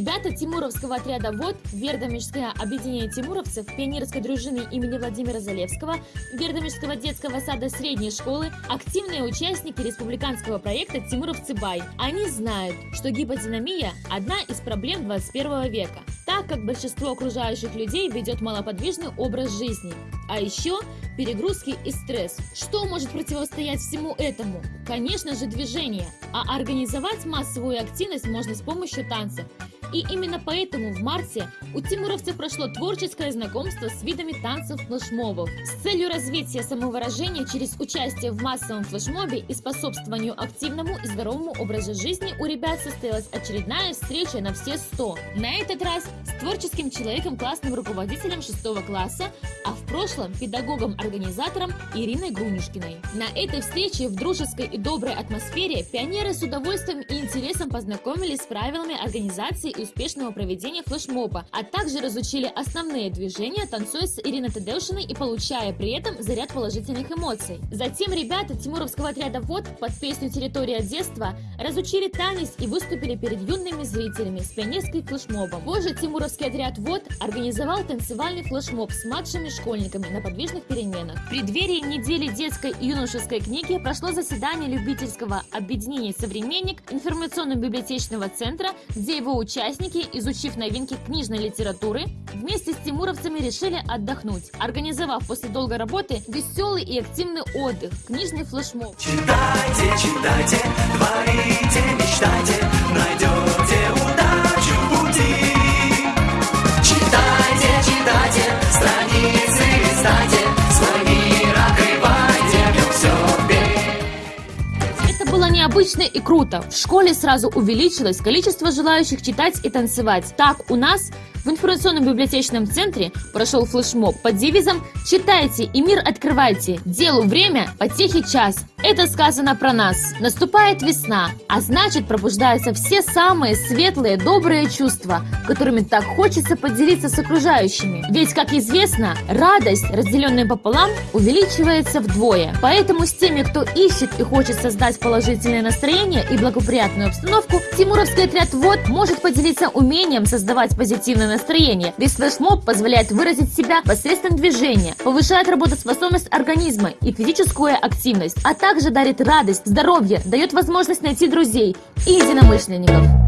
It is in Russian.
Ребята Тимуровского отряда ВОД, Вердомирское объединение тимуровцев, пионерской дружины имени Владимира Залевского, Вердомирского детского сада средней школы, активные участники республиканского проекта «Тимуровцы Бай». Они знают, что гиподинамия – одна из проблем 21 века, так как большинство окружающих людей ведет малоподвижный образ жизни. А еще перегрузки и стресс. Что может противостоять всему этому? Конечно же движение. А организовать массовую активность можно с помощью танца. И именно поэтому в марте у тимуровцев прошло творческое знакомство с видами танцев флешмобов. С целью развития самовыражения через участие в массовом флешмобе и способствованию активному и здоровому образу жизни у ребят состоялась очередная встреча на все 100. На этот раз с творческим человеком, классным руководителем 6 класса, а в прошлом педагогом-организатором Ириной Грунюшкиной. На этой встрече в дружеской и доброй атмосфере пионеры с удовольствием и интересом познакомились с правилами организации успешного проведения флешмоба, а также разучили основные движения, танцуя с Ириной Тадеушиной и получая при этом заряд положительных эмоций. Затем ребята Тимуровского отряда ВОД под песню «Территория детства» разучили танец и выступили перед юными зрителями с пионерской флешмобом. Позже Тимуровский отряд ВОД организовал танцевальный флешмоб с младшими школьниками на подвижных переменах. В преддверии недели детской и юношеской книги прошло заседание любительского объединения «Современник» информационно-библиотечного центра, где его участники Участники, изучив новинки книжной литературы, вместе с тимуровцами решили отдохнуть, организовав после долгой работы веселый и активный отдых, книжный флешмоб. Читайте, читайте, творите, мечтайте, найдете необычно и круто. В школе сразу увеличилось количество желающих читать и танцевать. Так, у нас в информационном библиотечном центре прошел флешмоб под девизом «Читайте и мир открывайте, делу время, потехи час». Это сказано про нас. Наступает весна, а значит пробуждаются все самые светлые, добрые чувства, которыми так хочется поделиться с окружающими. Ведь, как известно, радость, разделенная пополам, увеличивается вдвое. Поэтому с теми, кто ищет и хочет создать положительное настроение и благоприятную обстановку, Тимуровский отряд ВОД может поделиться умением создавать позитивное настроение. Ведь флешмоб позволяет выразить себя посредством движения, повышает работоспособность организма и физическую активность, а также дарит радость, здоровье, дает возможность найти друзей и единомышленников.